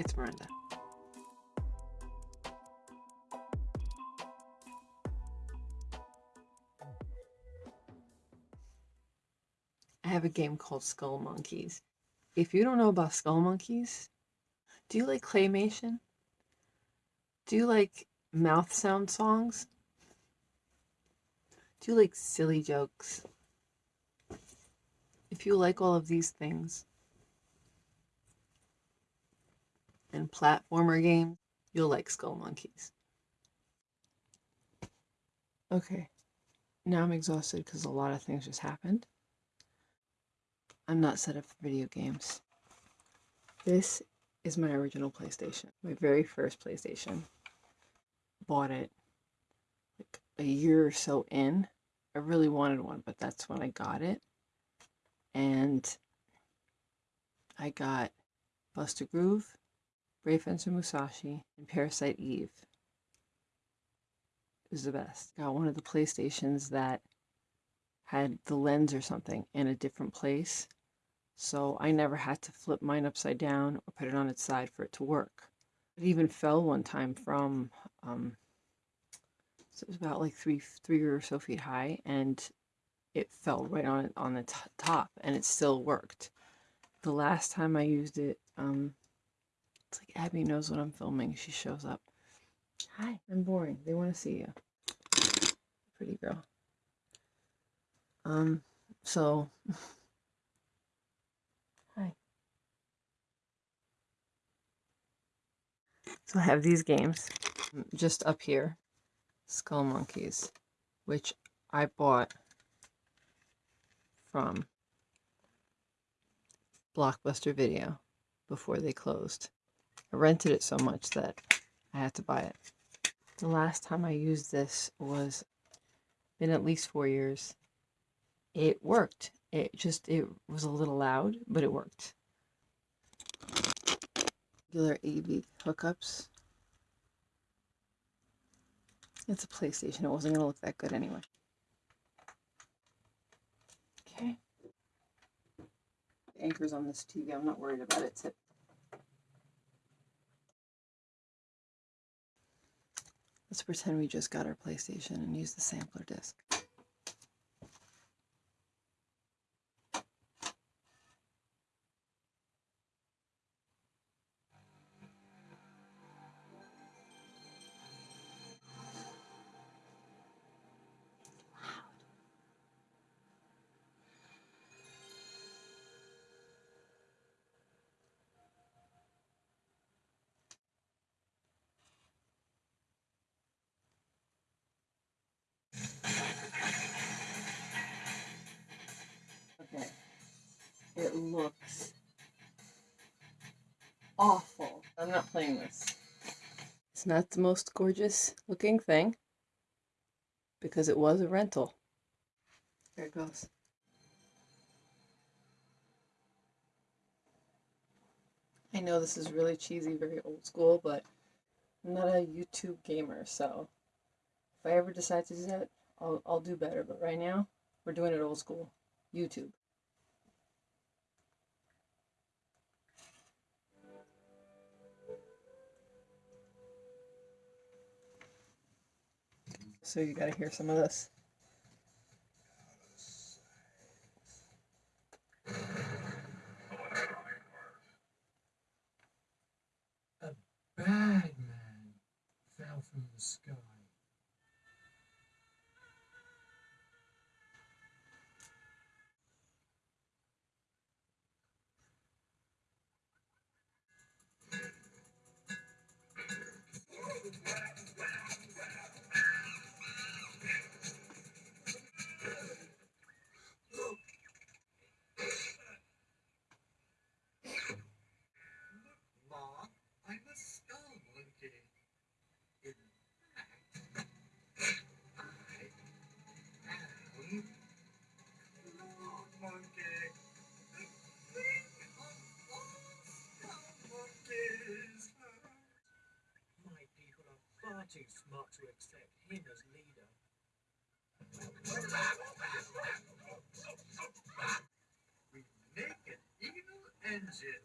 It's Miranda. I have a game called Skull Monkeys. If you don't know about Skull Monkeys, do you like claymation? Do you like mouth sound songs? Do you like silly jokes? If you like all of these things and platformer games, you'll like Skull Monkeys. Okay, now I'm exhausted because a lot of things just happened. I'm not set up for video games. This is my original PlayStation, my very first PlayStation. Bought it like a year or so in. I really wanted one, but that's when I got it. And I got Bust a Groove, Brave Fencer Musashi, and Parasite Eve. It was the best. Got one of the PlayStations that had the lens or something in a different place so I never had to flip mine upside down or put it on its side for it to work. It even fell one time from, um, so it was about like three, three or so feet high, and it fell right on it on the top, and it still worked. The last time I used it, um, it's like Abby knows what I'm filming. She shows up. Hi, I'm boring. They want to see you. Pretty girl. Um, so Hi. So I have these games just up here. Skull Monkeys, which I bought from Blockbuster Video before they closed. I rented it so much that I had to buy it. The last time I used this was been at least four years. It worked. It just, it was a little loud, but it worked regular AV hookups. It's a PlayStation. It wasn't going to look that good anyway. Okay. The anchor's on this TV. I'm not worried about it. Let's pretend we just got our PlayStation and use the sampler disc. Looks awful. I'm not playing this. It's not the most gorgeous looking thing because it was a rental. There it goes. I know this is really cheesy, very old school, but I'm not a YouTube gamer, so if I ever decide to do that, I'll, I'll do better. But right now, we're doing it old school. YouTube. So you gotta hear some of this. A bad man fell from the sky. Smart to accept him as leader. We make an evil engine.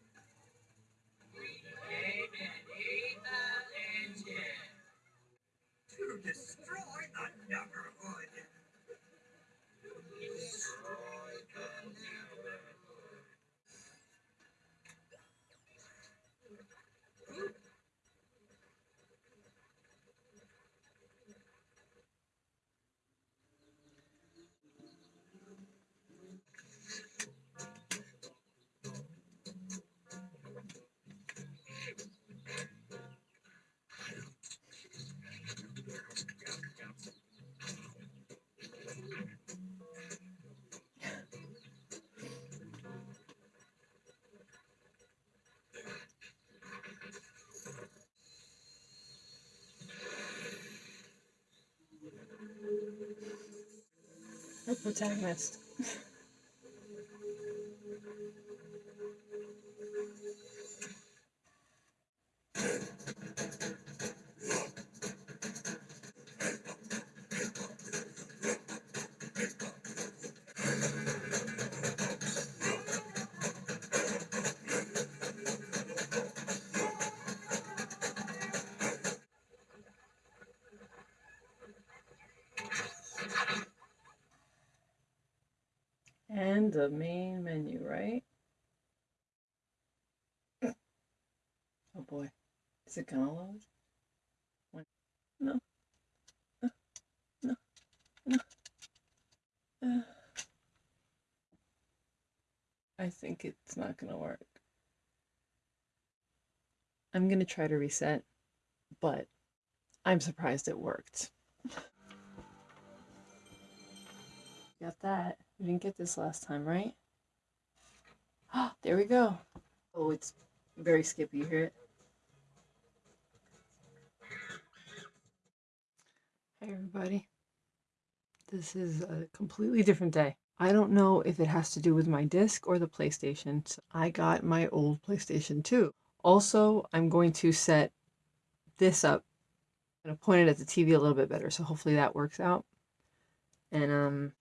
Protagonist. And the main menu, right? Oh boy. Is it gonna load? No. Uh, No. No. Uh, I think it's not gonna work. I'm gonna try to reset, but I'm surprised it worked. Got that. We didn't get this last time, right? there we go. Oh, it's very skippy. You hear it? Hey, everybody. This is a completely different day. I don't know if it has to do with my disc or the PlayStation. So I got my old PlayStation 2. Also, I'm going to set this up. I'm point it at the TV a little bit better, so hopefully that works out. And um,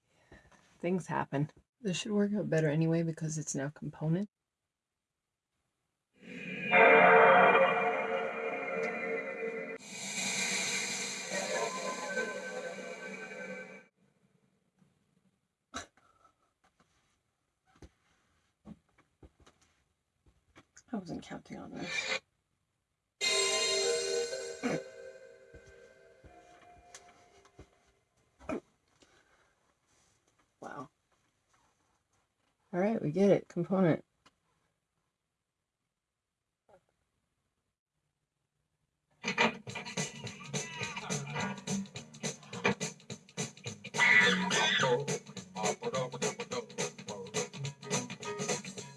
things happen. This should work out better anyway because it's now component. I wasn't counting on this. We get it. Component.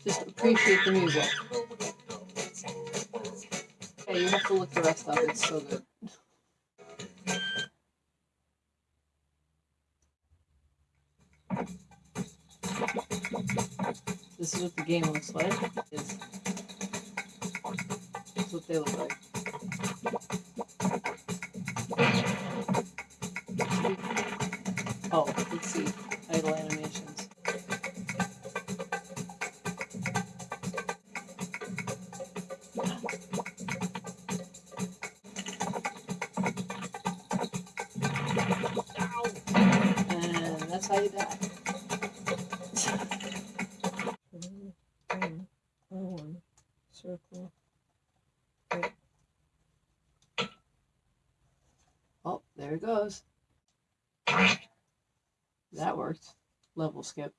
Just appreciate the music. Yeah, you have to look the rest up. It's so good. Is what the game looks like. Is this is what they look like. Oh, let's see. Idle animations. And that's how you die. One circle. Right. Oh, there it goes. That worked. Level skip.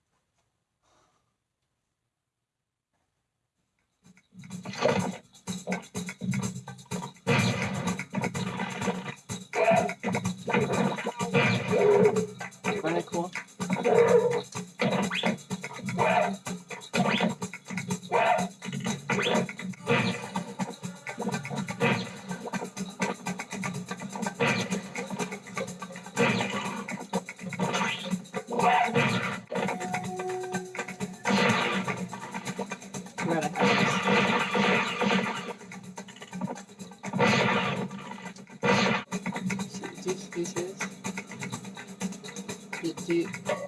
This. Do, do, do you see this? Do, do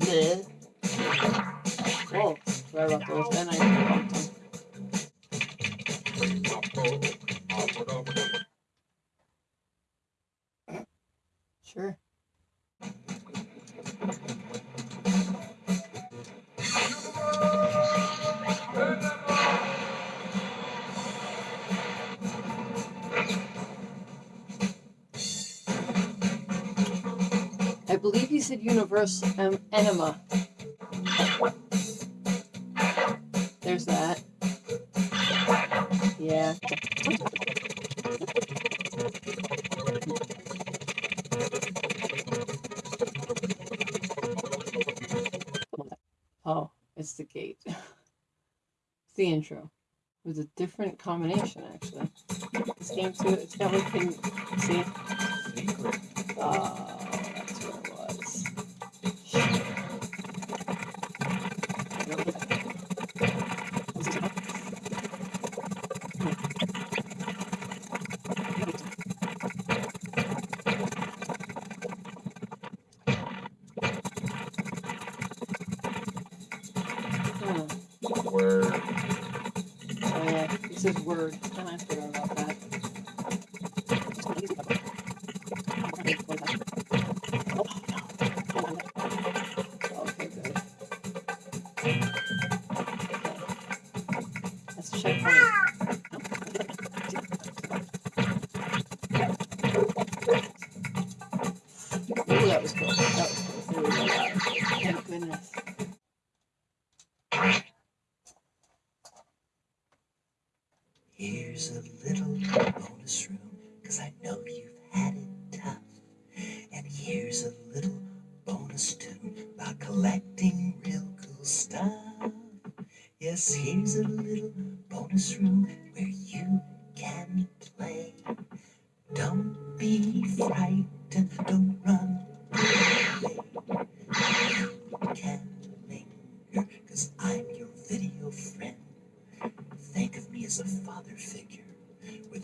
you, universal um, enema. There's that. Yeah. Oh, it's the gate. It's the intro. It was a different combination, actually. This game too, see. Secret. It says word. Here's a little bonus room, cause I know you've had it tough. And here's a little bonus tune about collecting real cool stuff. Yes, here's a little bonus room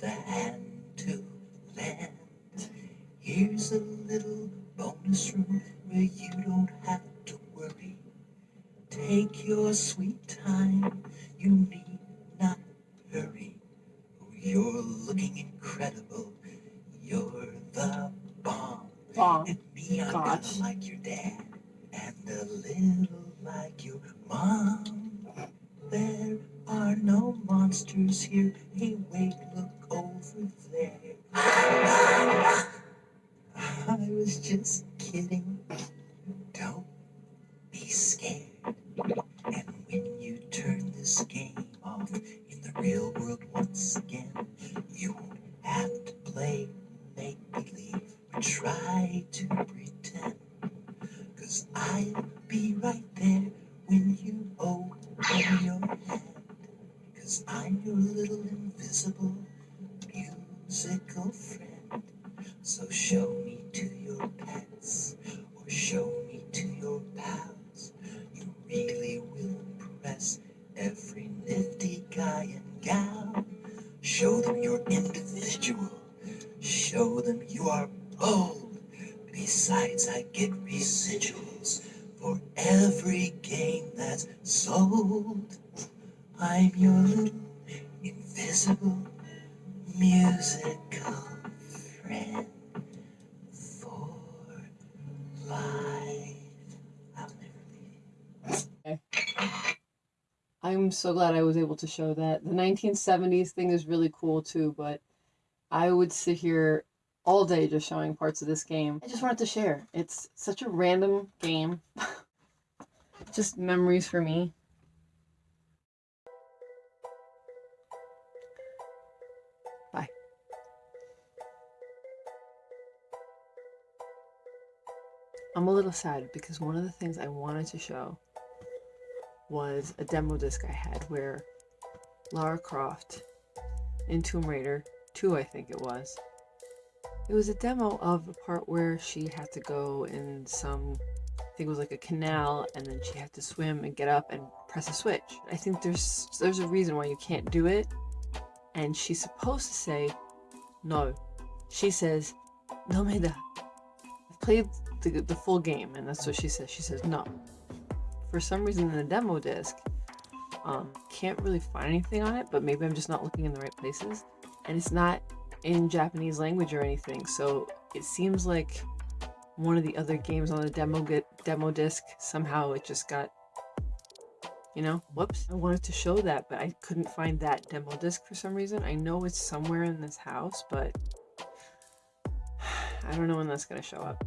a hand to lend. Here's a little bonus room where you don't have to worry. Take your sweet time, you need not hurry. Oh, You're looking incredible, you're the bomb. Bomb. And me, I'm Gosh. kinda like your dad, and a little like your mom. There are no monsters here. Hey, wait, just kidding. Don't be scared. And when you turn this game off in the real world once again, you won't have to play make believe try to pretend. Cause I'll be right there when you open your hand. Cause I'm your little invisible musical friend. So show me to I'm so glad I was able to show that. The 1970s thing is really cool too, but I would sit here all day just showing parts of this game. I just wanted to share. It's such a random game. just memories for me. Bye. I'm a little sad because one of the things I wanted to show was a demo disc I had where Lara Croft in Tomb Raider 2, I think it was. It was a demo of the part where she had to go in some, I think it was like a canal, and then she had to swim and get up and press a switch. I think there's there's a reason why you can't do it, and she's supposed to say no. She says, no me da. I've played the the full game, and that's what she says. She says no. For some reason, in the demo disc, um, can't really find anything on it, but maybe I'm just not looking in the right places, and it's not in Japanese language or anything. So it seems like one of the other games on the demo get demo disc somehow it just got you know whoops. I wanted to show that but i couldn't find that demo disc for some reason. I know it's somewhere in this house but i don't know when that's to show up